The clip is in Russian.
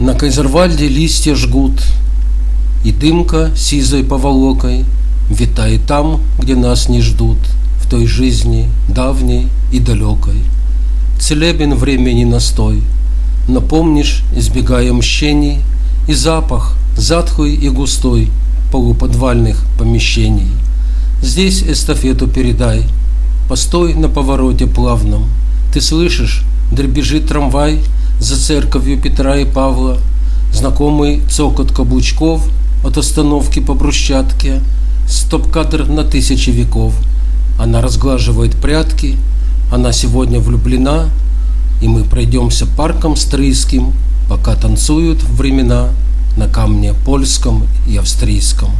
На Кайзервальде листья жгут, И дымка сизой поволокой Витает там, где нас не ждут, В той жизни давней и далекой. Целебен времени настой, Но помнишь, избегая мщений, И запах, затхлый и густой, Полуподвальных помещений. Здесь эстафету передай, Постой на повороте плавном, Ты слышишь, дребезжит трамвай, за церковью Петра и Павла, знакомый цокот каблучков от остановки по брусчатке, стоп-кадр на тысячи веков. Она разглаживает прятки, она сегодня влюблена, и мы пройдемся парком стрийским, пока танцуют времена на камне польском и австрийском.